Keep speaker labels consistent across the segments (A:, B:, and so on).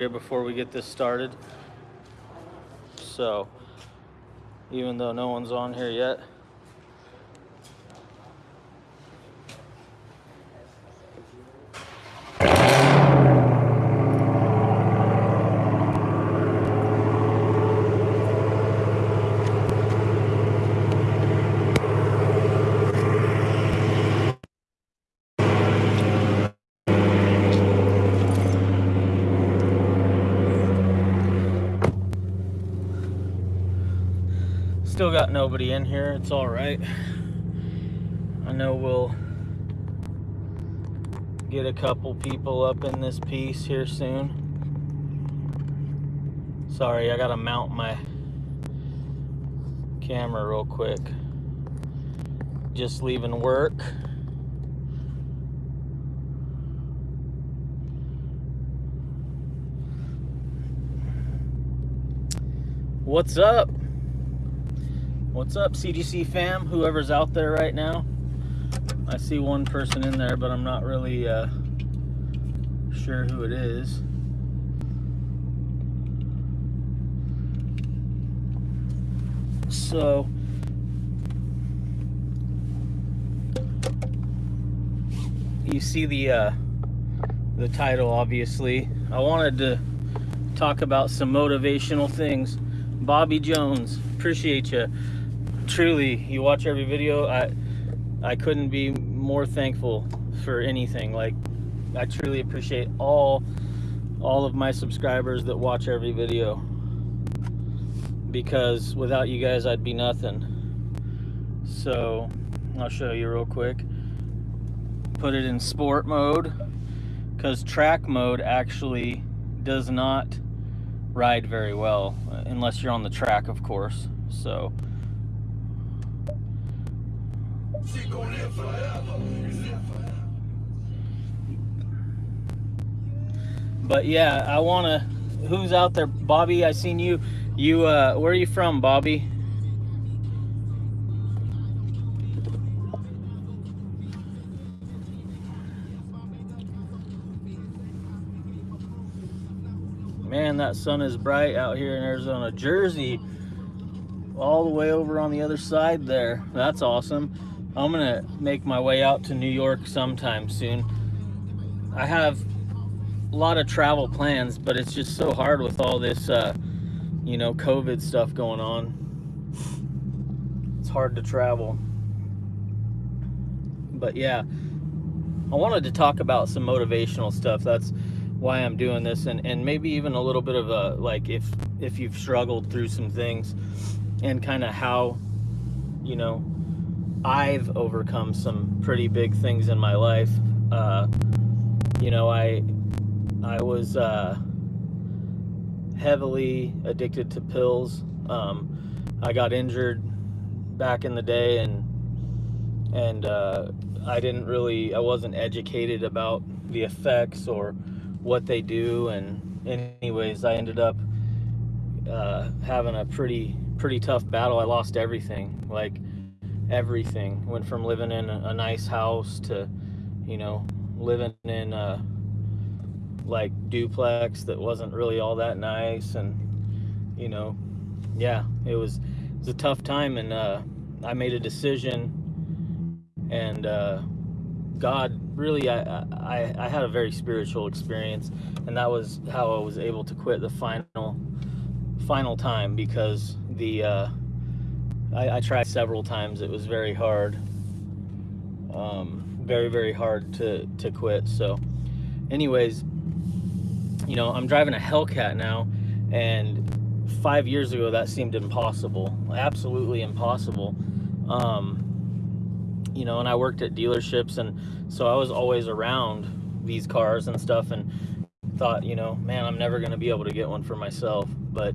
A: here before we get this started. So, even though no one's on here yet, still got nobody in here. It's all right. I know we'll get a couple people up in this piece here soon. Sorry, I gotta mount my camera real quick. Just leaving work. What's up? What's up, CGC fam? Whoever's out there right now. I see one person in there, but I'm not really uh, sure who it is. So, you see the uh, the title, obviously. I wanted to talk about some motivational things. Bobby Jones, appreciate you truly, you watch every video, I I couldn't be more thankful for anything. Like I truly appreciate all all of my subscribers that watch every video because without you guys I'd be nothing. So I'll show you real quick. Put it in sport mode because track mode actually does not ride very well unless you're on the track of course. So but yeah, I want to. Who's out there? Bobby, I seen you. You, uh, where are you from, Bobby? Man, that sun is bright out here in Arizona. Jersey, all the way over on the other side there. That's awesome. I'm gonna make my way out to New York sometime soon. I have a lot of travel plans, but it's just so hard with all this, uh, you know, COVID stuff going on. It's hard to travel. But yeah, I wanted to talk about some motivational stuff. That's why I'm doing this, and and maybe even a little bit of a like if if you've struggled through some things, and kind of how, you know, I've overcome some pretty big things in my life. Uh, you know, I I was uh, heavily addicted to pills. Um, I got injured back in the day, and and uh, I didn't really, I wasn't educated about the effects or what they do. And anyways, I ended up uh, having a pretty pretty tough battle. I lost everything, like everything. Went from living in a, nice house to, you know, living in a like duplex that wasn't really all that nice, and you know, yeah, it was it was a tough time, and uh, I made a decision, and uh, God really, I, I I had a very spiritual experience, and that was how I was able to quit the final final time because the uh, I, I, tried several times. It was very hard. Um, very, very hard to, to quit. So anyways, you know, I'm driving a Hellcat now and five years ago that seemed impossible. Absolutely impossible. Um, you know, and I worked at dealerships and so I was always around these cars and stuff and thought, you know, man, I'm never going to be able to get one for myself. But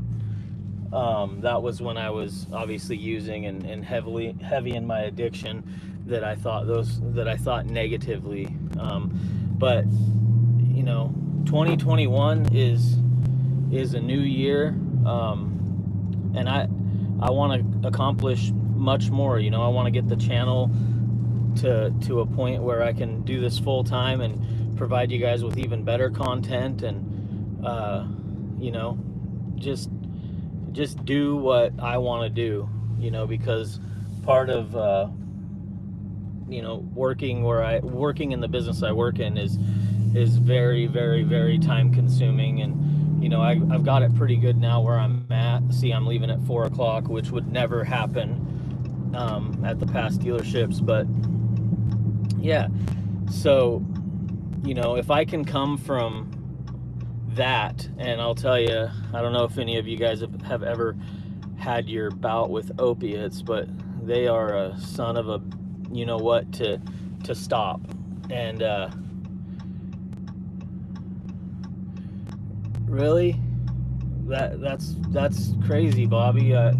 A: um, that was when I was obviously using and, and heavily heavy in my addiction that I thought those that I thought negatively. Um, but you know, 2021 is is a new year, um, and I I want to accomplish much more. You know, I want to get the channel to to a point where I can do this full time and provide you guys with even better content and. Uh, you know, just just do what I want to do, you know, because part of uh, you know working where I working in the business I work in is is very very very time consuming and you know I, I've got it pretty good now where I'm at. See, I'm leaving at four o'clock, which would never happen um, at the past dealerships, but yeah. So you know, if I can come from that, and I'll tell you, I don't know if any of you guys have, have ever had your bout with opiates, but they are a son of a, you know what, to to stop. And uh, really, that that's that's crazy, Bobby. Uh,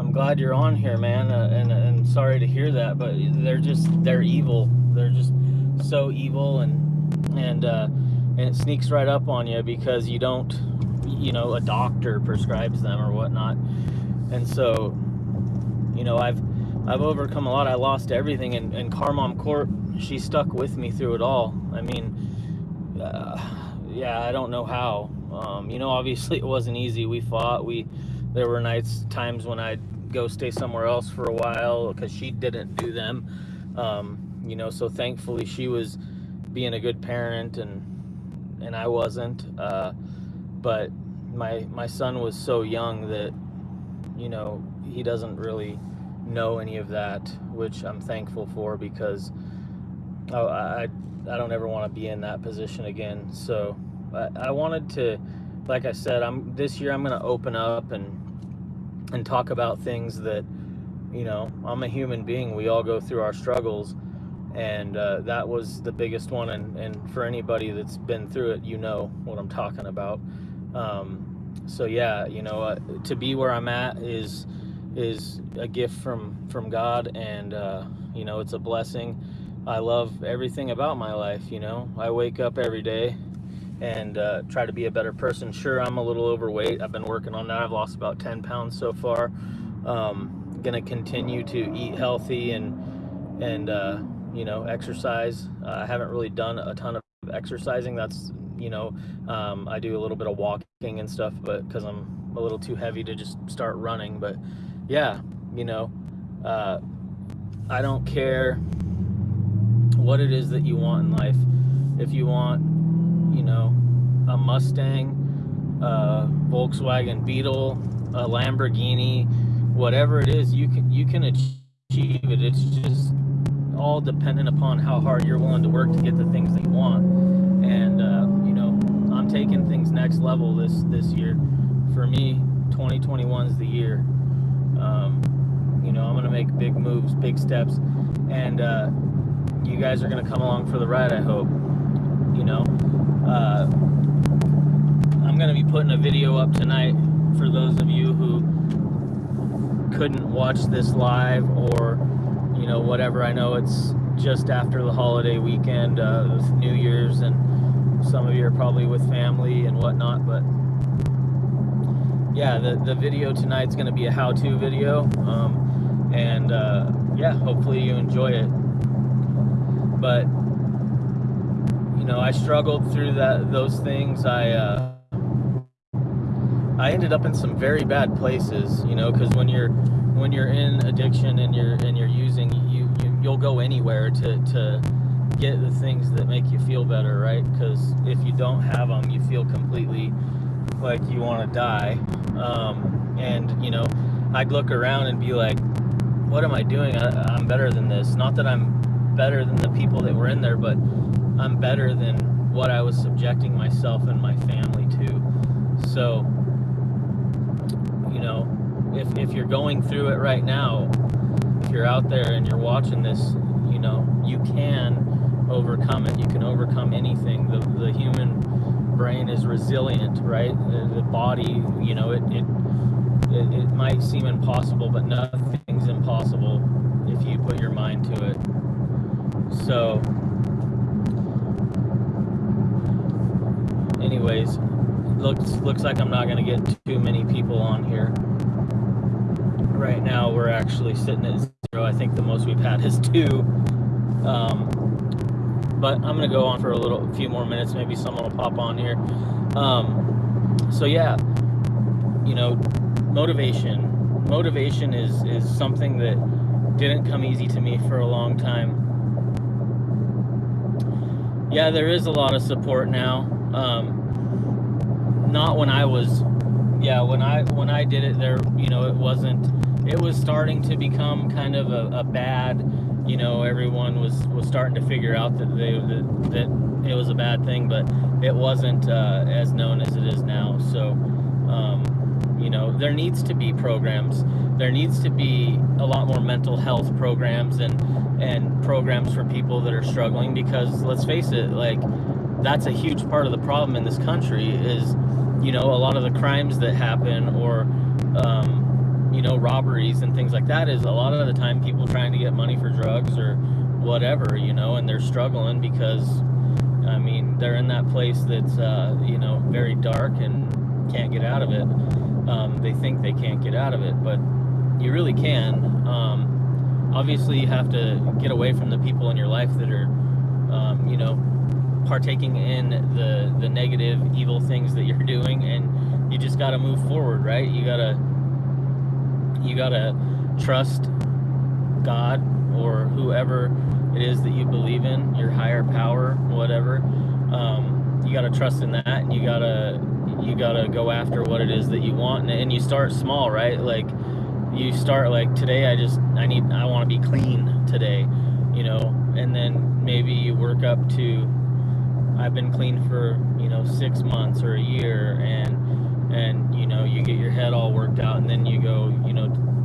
A: I'm glad you're on here, man, uh, and and sorry to hear that, but they're just they're evil. They're just so evil and and uh, and it sneaks right up on you because you don't, you know, a doctor prescribes them or whatnot, and so, you know, I've I've overcome a lot. I lost everything, and, and Carmom Court, she stuck with me through it all. I mean, uh, yeah, I don't know how. Um, you know, obviously it wasn't easy. We fought. We there were nights, times when I'd go stay somewhere else for a while because she didn't do them. Um, you know, so thankfully she was being a good parent and and I wasn't. Uh, but my my son was so young that you know he doesn't really know any of that, which I'm thankful for because oh, I I don't ever want to be in that position again. So I, I wanted to, like I said, I'm this year I'm going to open up and and talk about things that you know I'm a human being. We all go through our struggles and uh, that was the biggest one and, and for anybody that's been through it you know what i'm talking about. Um, so yeah you know uh, to be where i'm at is is a gift from from god and uh, you know it's a blessing. I love everything about my life you know. I wake up every day and uh, try to be a better person. Sure i'm a little overweight. I've been working on that. I've lost about 10 pounds so far. Um, gonna continue to eat healthy and and uh, you know, exercise. Uh, I haven't really done a ton of exercising. That's, you know, um, I do a little bit of walking and stuff, but because I'm a little too heavy to just start running. But yeah, you know, uh, I don't care what it is that you want in life. If you want, you know, a Mustang, a Volkswagen Beetle, a Lamborghini, whatever it is, you can you can achieve it. It's just all dependent upon how hard you're willing to work to get the things that you want. And uh, you know, I'm taking things next level this this year. For me, 2021 is the year. Um, you know, I'm gonna make big moves, big steps, and uh, you guys are gonna come along for the ride. I hope. You know, uh, I'm gonna be putting a video up tonight for those of you who couldn't watch this live or know, whatever. I know it's just after the holiday weekend uh, with New Year's, and some of you are probably with family and whatnot. But yeah, the, the video tonight's going to be a how to video. Um, and uh, yeah, hopefully you enjoy it. But you know, I struggled through that those things. I uh, I ended up in some very bad places, you know, because when you're when you're in addiction and you're and you're you'll go anywhere to to get the things that make you feel better right? Because if you don't have them you feel completely like you want to die. Um, and you know i'd look around and be like what am i doing? I, i'm better than this. Not that i'm better than the people that were in there but i'm better than what i was subjecting myself and my family to. So you know if, if you're going through it right now, if you're out there and you're watching this, you know, you can overcome it. You can overcome anything. The, the human brain is resilient, right? The, the body, you know, it, it, it, it might seem impossible, but nothing's impossible if you put your mind to it. So, anyways, looks looks like I'm not going to get too many people on here right now we're actually sitting at I think the most we've had is two. Um, but I'm gonna go on for a little, few more minutes. Maybe someone will pop on here. Um, so yeah, you know, motivation. Motivation is is something that didn't come easy to me for a long time. Yeah, there is a lot of support now. Um, not when I was, yeah, when I when I did it, there, you know, it wasn't. It was starting to become kind of a, a bad, you know, everyone was was starting to figure out that they that, that it was a bad thing, but it wasn't uh, as known as it is now. So. Um, you know, there needs to be programs. There needs to be a lot more mental health programs and and programs for people that are struggling because let's face it, like that's a huge part of the problem in this country is you know a lot of the crimes that happen or um, you know robberies and things like that is a lot of the time people trying to get money for drugs or whatever you know and they're struggling because I mean they're in that place that's uh, you know very dark and can't get out of it um, they think they can't get out of it, but you really can. Um, obviously, you have to get away from the people in your life that are, um, you know, partaking in the the negative, evil things that you're doing, and you just got to move forward, right? You gotta you gotta trust God or whoever it is that you believe in, your higher power, whatever. Um, you gotta trust in that, and you gotta you gotta go after what it is that you want and, and you start small right like you start like today i just i need i want to be clean today you know and then maybe you work up to i've been clean for you know six months or a year and and you know you get your head all worked out and then you go you know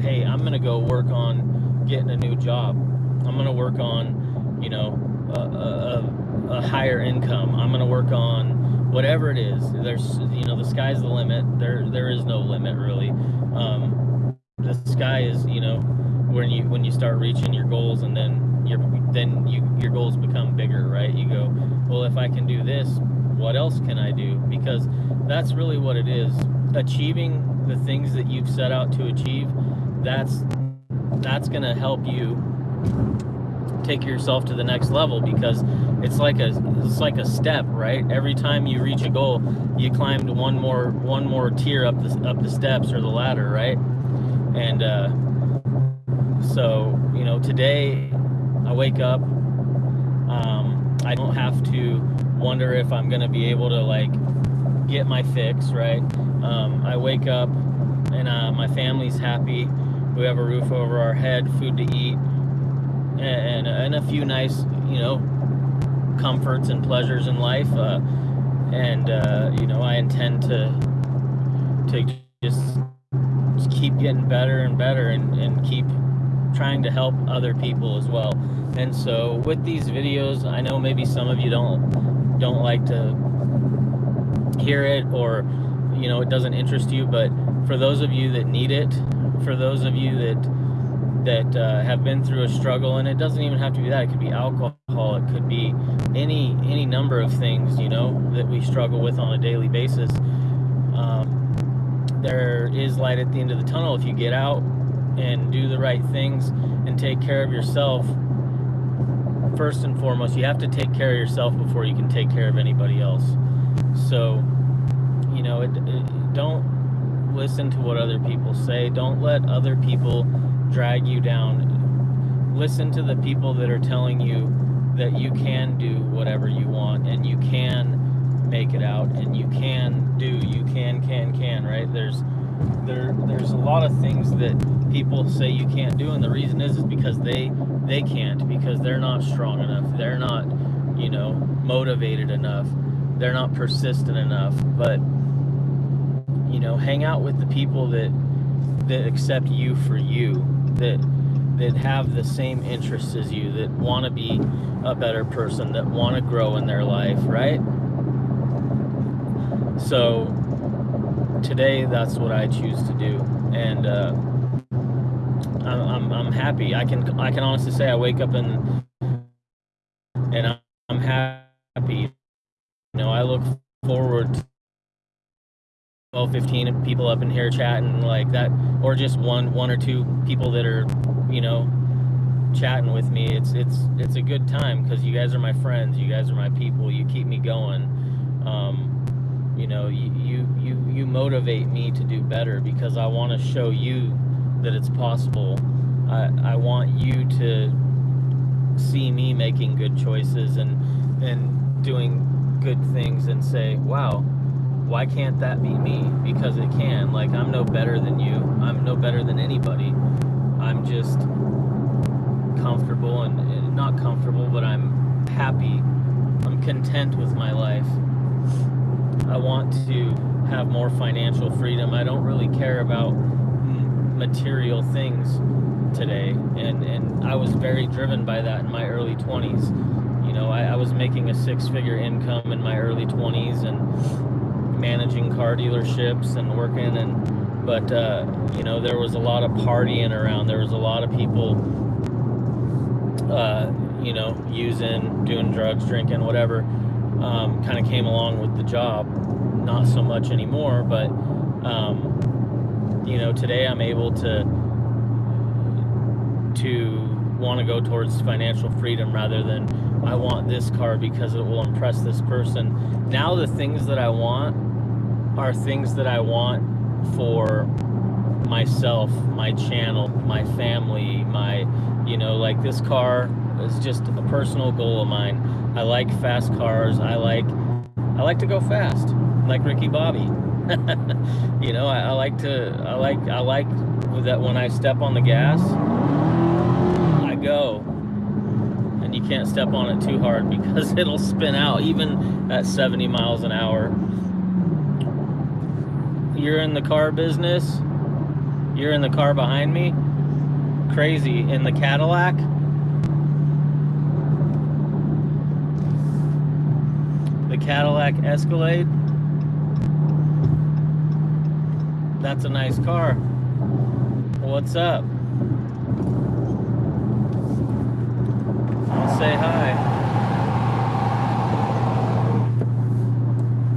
A: hey i'm gonna go work on getting a new job. I'm gonna work on you know a, a, a higher income. I'm gonna work on whatever it is. There's you know the sky's the limit. There there is no limit really. Um, the sky is you know when you when you start reaching your goals and then your then you your goals become bigger right? You go well if i can do this what else can i do? Because that's really what it is. Achieving the things that you've set out to achieve that's that's going to help you take yourself to the next level because it's like a it's like a step right? Every time you reach a goal you climbed one more one more tier up the up the steps or the ladder right? And uh, so you know today i wake up um, i don't have to wonder if i'm gonna be able to like get my fix right um, i wake up and uh, my family's happy we have a roof over our head food to eat and, and a few nice, you know, comforts and pleasures in life. Uh, and uh, you know, I intend to to just keep getting better and better, and, and keep trying to help other people as well. And so, with these videos, I know maybe some of you don't don't like to hear it, or you know, it doesn't interest you. But for those of you that need it, for those of you that that uh, have been through a struggle and it doesn't even have to be that it could be alcohol it could be any any number of things you know that we struggle with on a daily basis um, there is light at the end of the tunnel if you get out and do the right things and take care of yourself first and foremost you have to take care of yourself before you can take care of anybody else. So you know it, it, don't listen to what other people say. Don't let other people drag you down. Listen to the people that are telling you that you can do whatever you want and you can make it out and you can do you can can can right? There's there there's a lot of things that people say you can't do and the reason is is because they they can't because they're not strong enough. They're not you know motivated enough. They're not persistent enough. But you know hang out with the people that that accept you for you that that have the same interests as you, that want to be a better person, that want to grow in their life, right? So today, that's what I choose to do, and uh, I'm, I'm, I'm happy. I can I can honestly say I wake up and and I'm happy. You know, I look forward to 12 15 people up in here chatting like that or just one one or two people that are you know chatting with me it's it's it's a good time because you guys are my friends you guys are my people you keep me going um, you know, you you you, you motivate me to do better because I want to show you that it's possible. I I want you to see me making good choices and and doing good things and say, "Wow, why can't that be me?" Because it can. Like I'm no better than you. I'm no better than anybody. I'm just comfortable and, and not comfortable, but I'm happy. I'm content with my life. I want to have more financial freedom. I don't really care about material things today. And, and I was very driven by that in my early 20s. You know, I, I was making a six figure income in my early 20s and managing car dealerships and working and but uh, you know there was a lot of partying around there was a lot of people uh, you know using doing drugs drinking whatever um, kind of came along with the job not so much anymore but um, you know today i'm able to to want to go towards financial freedom rather than I want this car because it will impress this person. Now the things that I want are things that I want for myself, my channel, my family, my, you know, like this car is just a personal goal of mine. I like fast cars. I like, I like to go fast, like Ricky Bobby. you know, I, I like to, I like, I like that when I step on the gas, I go. And you can't step on it too hard because it'll spin out even at 70 miles an hour. You're in the car business. You're in the car behind me. Crazy. In the Cadillac. The Cadillac Escalade that's a nice car what's up say hi.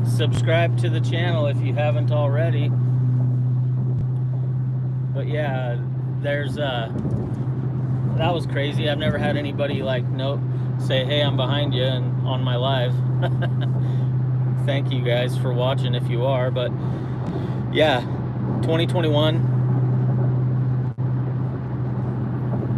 A: Subscribe to the channel if you haven't already. But yeah, there's uh that was crazy. I've never had anybody like note say, "Hey, I'm behind you," and on my live. Thank you guys for watching if you are, but yeah, 2021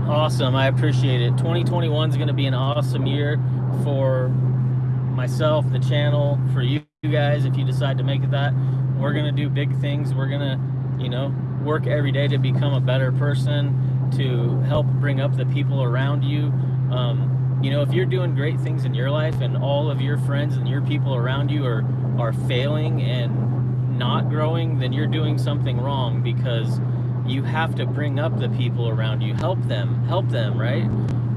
A: Awesome. I appreciate it. 2021 is going to be an awesome year for myself, the channel, for you guys if you decide to make it that. We're going to do big things. We're going to, you know, work every day to become a better person, to help bring up the people around you. Um, you know, if you're doing great things in your life and all of your friends and your people around you are, are failing and not growing, then you're doing something wrong because you have to bring up the people around you. Help them. Help them right?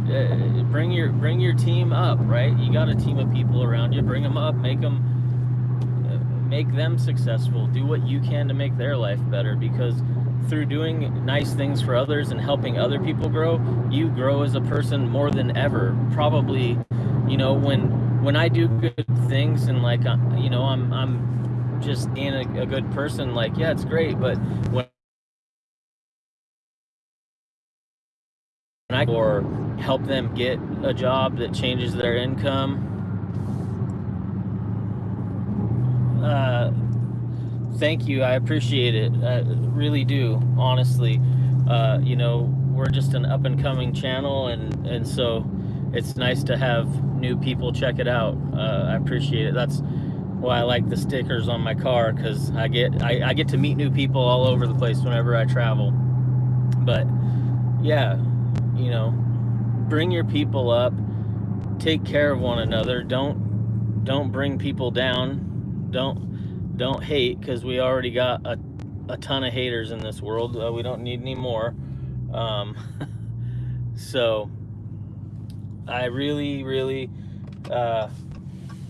A: Uh, bring your bring your team up right? You got a team of people around you. Bring them up. Make them uh, make them successful. Do what you can to make their life better because through doing nice things for others and helping other people grow you grow as a person more than ever. Probably you know when when i do good things and like uh, you know i'm i'm just being a, a good person like yeah it's great but when I or help them get a job that changes their income. Uh, thank you. I appreciate it. I really do, honestly. Uh, you know, we're just an up and coming channel, and, and so it's nice to have new people check it out. Uh, I appreciate it. That's why I like the stickers on my car because I get I, I get to meet new people all over the place whenever I travel. But yeah, you know, bring your people up, take care of one another. Don't don't bring people down. Don't don't hate because we already got a, a ton of haters in this world. Uh, we don't need any more. Um, so I really, really uh,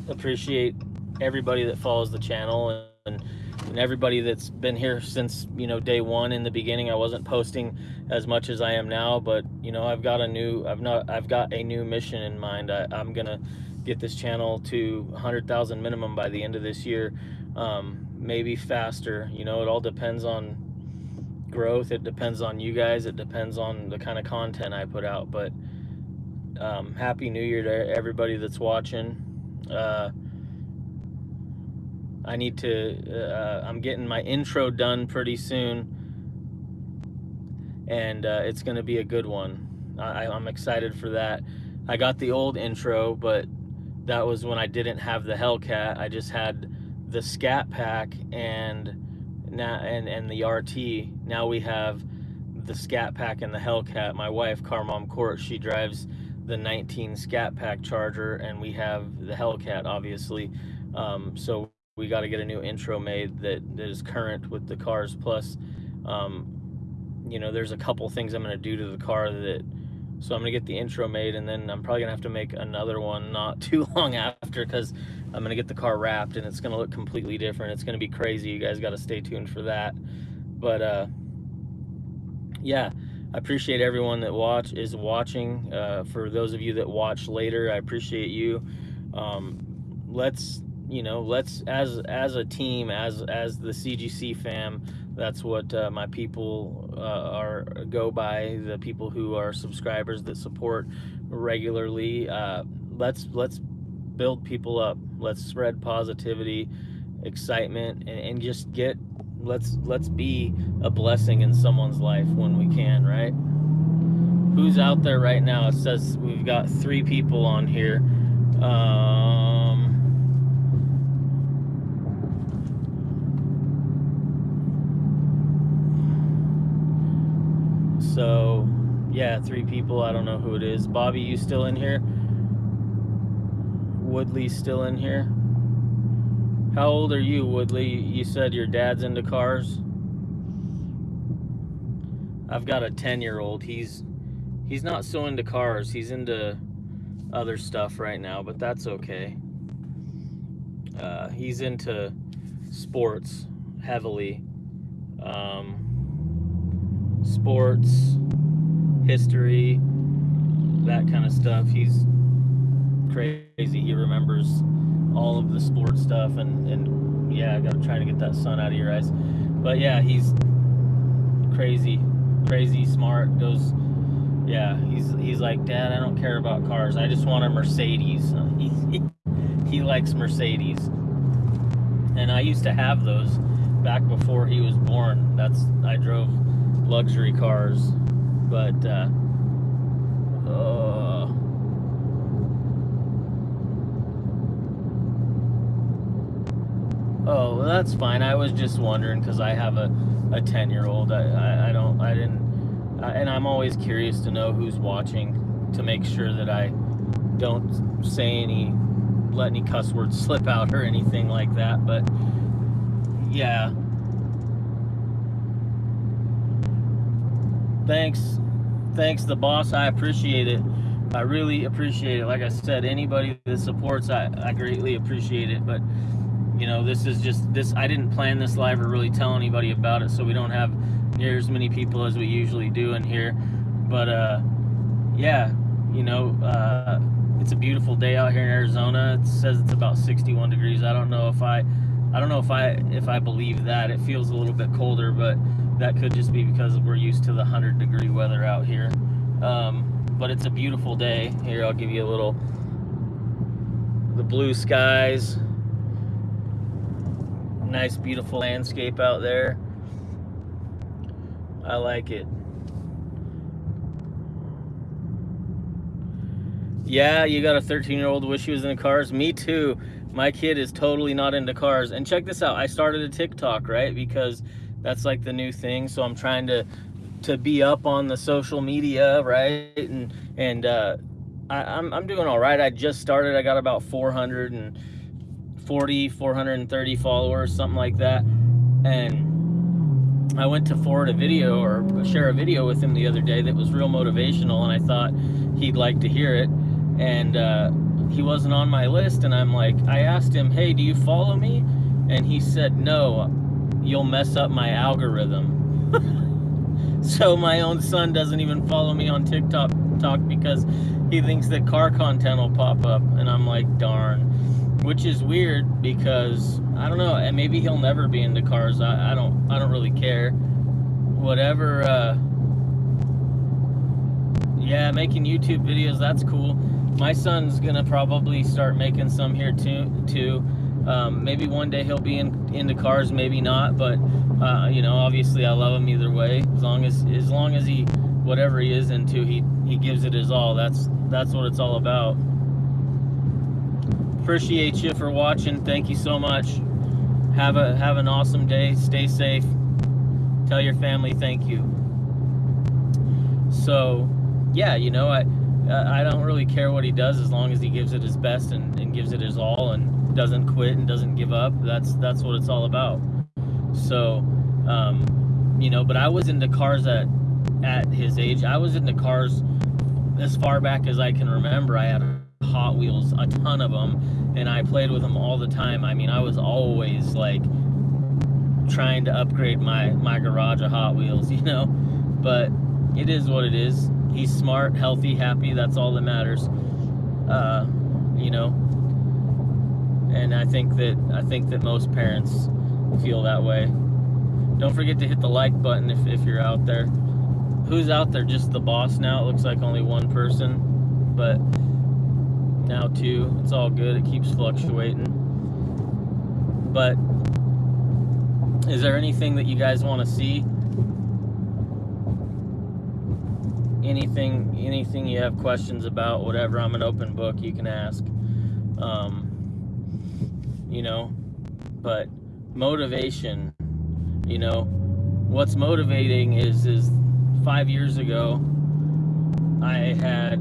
A: appreciate everybody that follows the channel and and everybody that's been here since you know day one in the beginning. I wasn't posting as much as i am now but you know i've got a new i've not i've got a new mission in mind. I, am gonna get this channel to 100,000 minimum by the end of this year um, maybe faster. You know it all depends on growth. It depends on you guys. It depends on the kind of content i put out. But um, happy new year to everybody that's watching. Uh, I need to, uh, I'm getting my intro done pretty soon. And uh, it's going to be a good one. I, I'm excited for that. I got the old intro, but that was when I didn't have the Hellcat. I just had the Scat Pack and now and and the RT. Now we have the Scat Pack and the Hellcat. My wife, Carmom Court, she drives the 19 Scat Pack Charger, and we have the Hellcat, obviously. Um, so we got to get a new intro made that, that is current with the cars. Plus, um, you know, there's a couple things I'm going to do to the car that. So I'm gonna get the intro made, and then I'm probably gonna have to make another one not too long after, because I'm gonna get the car wrapped, and it's gonna look completely different. It's gonna be crazy. You guys got to stay tuned for that. But uh, yeah, I appreciate everyone that watch is watching. Uh, for those of you that watch later, I appreciate you. Um, let's you know, let's as as a team, as as the CGC fam. That's what uh, my people uh, are go by. The people who are subscribers that support regularly. Uh, let's let's build people up. Let's spread positivity, excitement, and, and just get let's let's be a blessing in someone's life when we can, right? Who's out there right now? It says we've got three people on here. Um, so, yeah, three people. I don't know who it is. Bobby, you still in here? Woodley still in here? How old are you, Woodley? You said your dad's into cars. I've got a 10-year-old. He's he's not so into cars. He's into other stuff right now, but that's okay. Uh, he's into sports heavily. Um, sports, history, that kind of stuff. He's crazy. He remembers all of the sports stuff and and yeah i gotta try to get that sun out of your eyes. But yeah he's crazy crazy smart goes yeah he's he's like dad i don't care about cars. I just want a mercedes. He, he likes mercedes. And i used to have those back before he was born. That's i drove luxury cars but uh, uh Oh, well, that's fine. I was just wondering because I have a, a 10 year old. I, I, I, don't, I didn't, I, and I'm always curious to know who's watching to make sure that I don't say any, let any cuss words slip out or anything like that. But yeah. Thanks. Thanks, the boss. I appreciate it. I really appreciate it. Like I said, anybody that supports, I, I greatly appreciate it. But you know this is just this i didn't plan this live or really tell anybody about it so we don't have near as many people as we usually do in here but uh yeah you know uh it's a beautiful day out here in arizona it says it's about 61 degrees i don't know if i i don't know if i if i believe that it feels a little bit colder but that could just be because we're used to the 100 degree weather out here. Um but it's a beautiful day. Here i'll give you a little the blue skies. Nice beautiful landscape out there. I like it. Yeah you got a 13 year old wish he was into cars? Me too. My kid is totally not into cars. And check this out. I started a TikTok right? Because that's like the new thing so I'm trying to to be up on the social media right and and uh I, I'm, I'm doing all right I just started I got about 440, 430 followers, something like that. And I went to forward a video or share a video with him the other day that was real motivational, and I thought he'd like to hear it. And uh, he wasn't on my list, and I'm like, I asked him, hey, do you follow me? And he said, no, you'll mess up my algorithm. so my own son doesn't even follow me on TikTok talk because he thinks that car content will pop up. And I'm like, darn which is weird because I don't know, and maybe he'll never be into cars. I, I don't I don't really care. Whatever uh yeah, making YouTube videos, that's cool. My son's gonna probably start making some here too too. Um, maybe one day he'll be in, into cars, maybe not. But uh, you know, obviously, I love him either way. As long as as long as he whatever he is into, he he gives it his all. That's that's what it's all about. Appreciate you for watching. Thank you so much. Have a have an awesome day. Stay safe. Tell your family thank you. So, yeah, you know, I I don't really care what he does as long as he gives it his best and, and gives it his all and doesn't quit and doesn't give up. That's that's what it's all about. So, um, you know, but I was into cars at at his age. I was into cars as far back as I can remember. I had Hot Wheels, a ton of them, and I played with them all the time. I mean, I was always like trying to upgrade my my garage of Hot Wheels, you know. But it is what it is. He's smart, healthy, happy. That's all that matters. Uh, you know. And I think that I think that most parents feel that way. Don't forget to hit the like button if, if you're out there. Who's out there? Just the boss now. It looks like only one person, but now two. It's all good. It keeps fluctuating. But is there anything that you guys want to see? Anything, anything you have questions about, whatever. I'm an open book. You can ask. Um, you know, but motivation. You know, what's motivating is is five years ago, I had,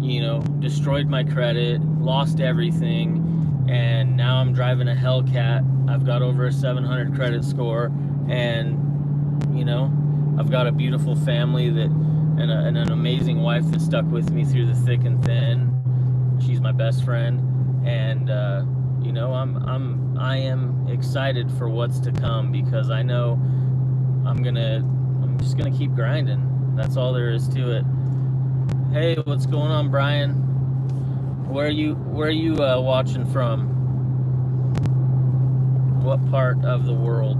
A: you know, destroyed my credit, lost everything, and now I'm driving a Hellcat. I've got over a 700 credit score, and, you know, I've got a beautiful family that, and, a, and an amazing wife that stuck with me through the thick and thin. She's my best friend, and, uh, you know, I'm, I'm, I am excited for what's to come because I know I'm gonna I'm just gonna keep grinding. That's all there is to it. Hey, what's going on, Brian? Where are you? Where are you uh, watching from? What part of the world?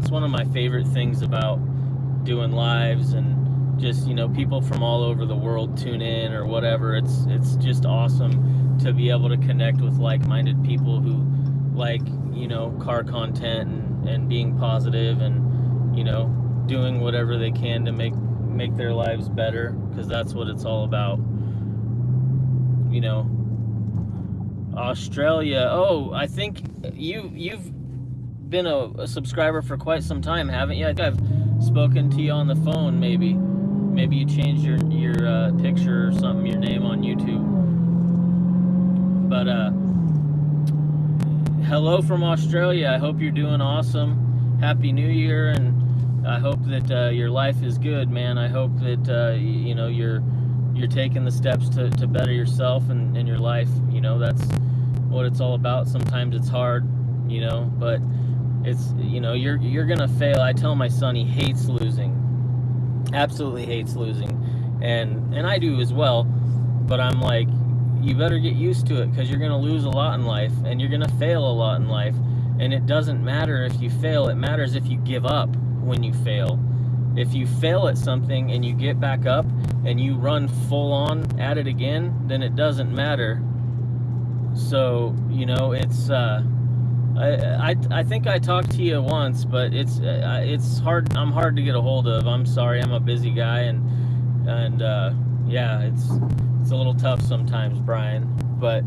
A: It's one of my favorite things about doing lives and just you know people from all over the world tune in or whatever. It's it's just awesome to be able to connect with like-minded people who like you know car content and and being positive and you know doing whatever they can to make make their lives better because that's what it's all about you know Australia oh I think you you've been a, a subscriber for quite some time haven't you I've spoken to you on the phone maybe maybe you changed your your uh, picture or something your name on YouTube but uh hello from Australia. I hope you're doing awesome. Happy New Year, and I hope that uh, your life is good, man. I hope that uh, you know you're you're taking the steps to, to better yourself and, and your life. You know that's what it's all about. Sometimes it's hard, you know, but it's you know you're you're gonna fail. I tell my son he hates losing, absolutely hates losing, and and I do as well. But I'm like, you better get used to it because you're to lose a lot in life and you're to fail a lot in life. And it doesn't matter if you fail, it matters if you give up when you fail. If you fail at something and you get back up and you run full on at it again, then it doesn't matter. So, you know, it's, uh, I, I, think I talked to you once, but it's, uh, it's hard, I'm hard to get a hold of. I'm sorry, I'm a busy guy and, and, uh, yeah, it's, it's a little tough sometimes, Brian, but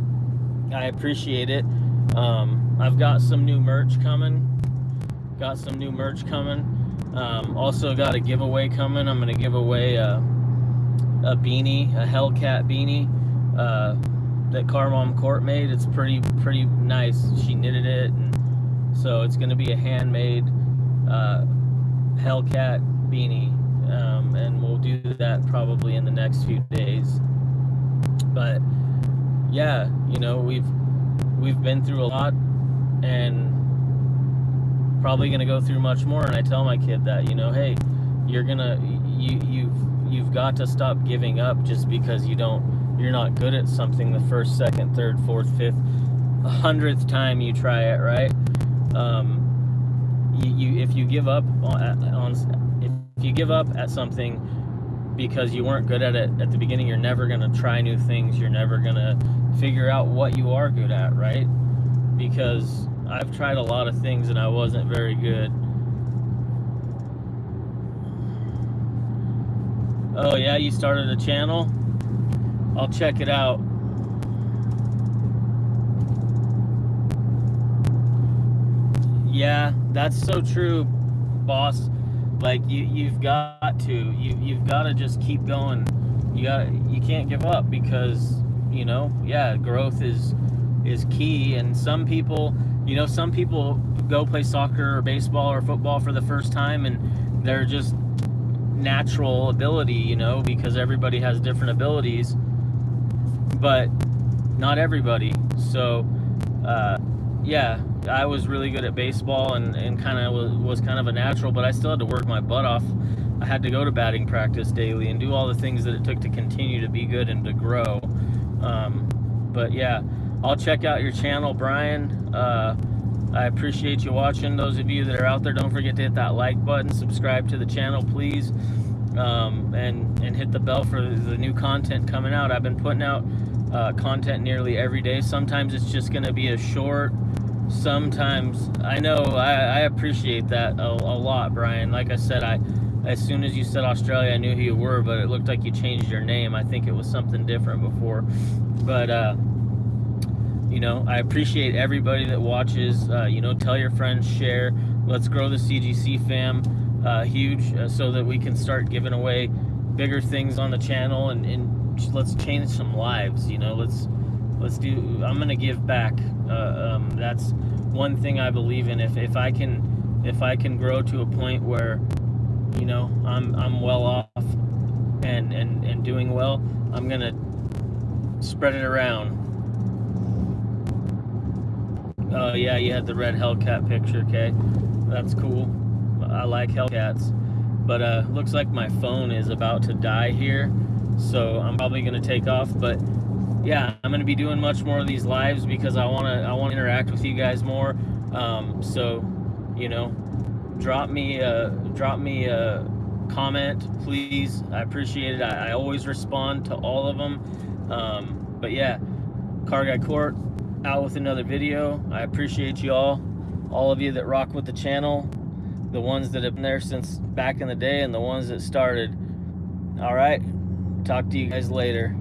A: I appreciate it. Um, I've got some new merch coming. Got some new merch coming. Um, also got a giveaway coming. I'm to give away a, a beanie, a Hellcat beanie uh, that Car Mom Court made. It's pretty pretty nice. She knitted it, and so it's going to be a handmade uh, Hellcat beanie, um, and we'll do that probably in the next few days but yeah, you know, we've we've been through a lot and probably going to go through much more and I tell my kid that, you know, hey, you're going to you you've you've got to stop giving up just because you don't you're not good at something the first, second, third, fourth, fifth, a hundredth time you try it, right? Um, you, you if you give up on, on if you give up at something because you weren't good at it at the beginning. You're never to try new things. You're never to figure out what you are good at, right? Because I've tried a lot of things and I wasn't very good. Oh yeah, you started a channel? I'll check it out. Yeah, that's so true, boss. Like you you've got to. You you've got to just keep going. You got you can't give up because, you know, yeah, growth is is key and some people, you know, some people go play soccer or baseball or football for the first time and they're just natural ability, you know, because everybody has different abilities, but not everybody. So, uh, yeah, I was really good at baseball and, and kind of was, was kind of a natural, but I still had to work my butt off. I had to go to batting practice daily and do all the things that it took to continue to be good and to grow. Um, but yeah, I'll check out your channel, Brian. Uh, I appreciate you watching. Those of you that are out there, don't forget to hit that like button, subscribe to the channel, please, um, and and hit the bell for the new content coming out. I've been putting out uh, content nearly every day. Sometimes it's just going to be a short. Sometimes I know I, I appreciate that a, a, lot, Brian. Like I said, I as soon as you said Australia, I knew who you were, but it looked like you changed your name. I think it was something different before, but. Uh, you know i appreciate everybody that watches uh, you know tell your friends share let's grow the cgc fam uh, huge uh, so that we can start giving away bigger things on the channel and, and let's change some lives you know let's let's do i'm gonna give back uh, um, that's one thing i believe in if, if i can if i can grow to a point where you know i'm i'm well off and and and doing well i'm gonna spread it around Oh yeah, you had the red Hellcat picture, okay. That's cool. I like Hellcats. But uh, looks like my phone is about to die here. So I'm probably gonna take off. But yeah, I'm gonna be doing much more of these lives because I wanna I wanna interact with you guys more. Um, so, you know, drop me a drop me a comment, please. I appreciate it. I, I always respond to all of them. Um, but yeah, Car Guy Court, out with another video. I appreciate you all, all of you that rock with the channel, the ones that have been there since back in the day and the ones that started. All right, talk to you guys later.